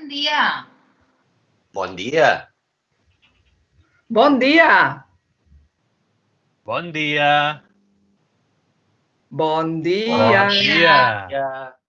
Bon dia. Bon dia. Bon dia. Bon dia. Bon dia. Bon dia. Ya.